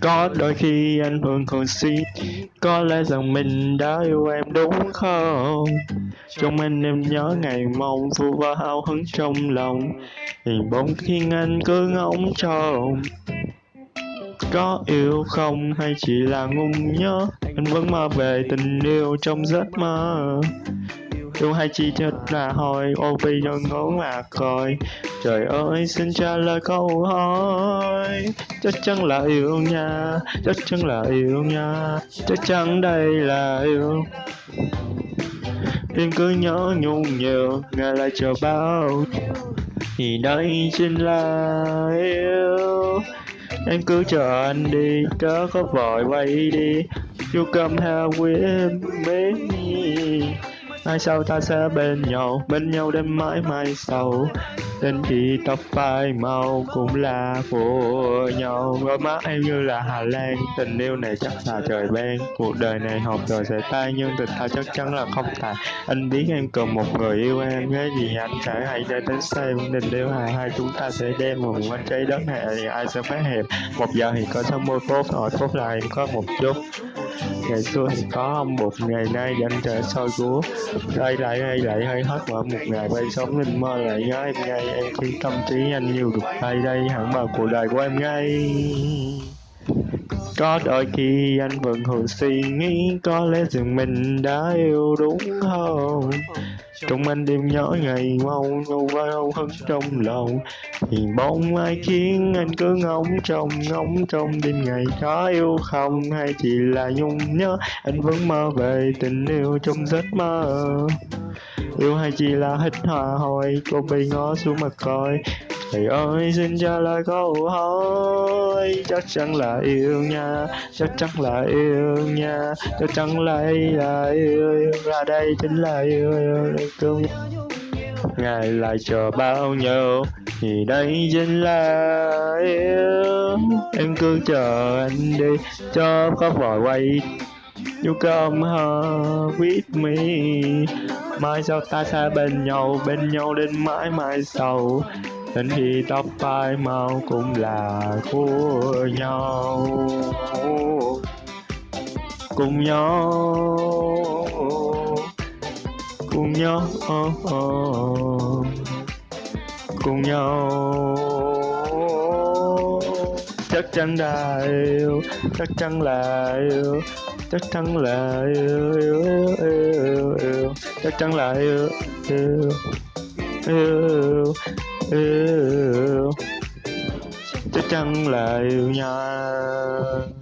Có đôi khi anh thường còn suy Có lẽ rằng mình đã yêu em đúng không? Trong anh em nhớ ngày mong Vu và hào hứng trong lòng Hình bóng khiến anh cứ ngóng trông. Có yêu không hay chỉ là ngung nhớ Anh vẫn mơ về tình yêu trong giấc mơ? Yêu hay chỉ thật là hồi ô vì cho ngố mà coi Trời ơi, xin trả lời câu hỏi. Chắc chắn là yêu nha, Chắc chắn là yêu nha, Chắc chắn đây là yêu. Em cứ nhớ nhung nhiều, Ngày lại chờ bao. Thì đây chính là yêu. Em cứ chờ anh đi Chớ có vội quay đi. You come here with me Mai sau ta sẽ bên nhau Bên nhau đến mãi mãi sau. Đến khi tóc phai màu cũng là của nhau. Đôi mắt em như là Hà Lan, Tình yêu này chắc là trời ban. Cuộc đời này học rồi sẽ tay Nhưng tình ta chắc chắn là không tàn. Anh biết em cần một người yêu em, Cái gì anh sẽ hãy để đến xem Tình yêu hai hai chúng ta sẽ đem một quanh trái đất này, Thì ai sẽ phát hiệp Một giờ thì có 60 phút Rồi phút là em có một chút ngày xưa thì có ông bụt ngày nay anh trở soi của đây lại đây lại hơi hết mà một ngày bay sống linh mơ lại nhớ em ngay em khi tâm trí anh nhiều được đây đây, hẳn vào cuộc đời của em ngay có đôi khi anh vẫn thường suy nghĩ có lẽ rằng mình đã yêu đúng không? Trong anh đêm nhỏ ngày mau nâu vào hứng trong lòng. Thì bóng ai khiến anh cứ ngóng trong ngóng trong đêm ngày có yêu không? Hay chỉ là nhung nhớ, anh vẫn mơ về tình yêu trong giấc mơ? Yêu hay chỉ là hít hòa hồi, cô bị ngó xuống mặt coi thầy ơi xin trả lời câu hỏi. Chắc chắn là yêu nha chắc chắn là yêu nha chắc chắn là là yêu, yêu. ra đây chính là yêu, yêu. cương ngày lại chờ bao nhiêu thì đây chính là yêu. Em cứ chờ anh đi cho có vòi quay. You come home with me Mai sau ta sẽ bên nhau Bên nhau đến mãi mãi sau. Đến khi tóc tai màu cũng là của nhau. Cùng nhau Cùng nhau Cùng nhau. Chắc chắn là yêu Chắc chắn là yêu chắc chắn là yêu yêu yêu yêu, yêu. chắc chắn là yêu yêu yêu yêu. Chắc chắn là yêu nhau.